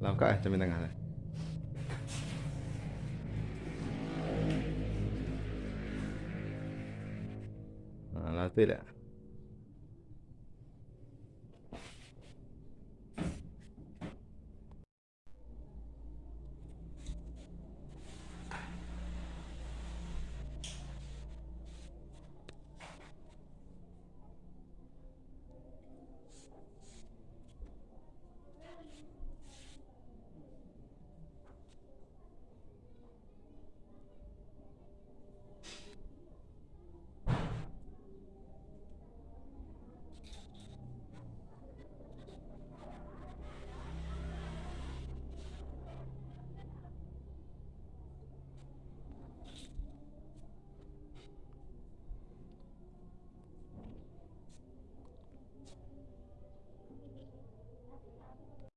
Eh, cermin tengah lah. Ha, lah tu tak?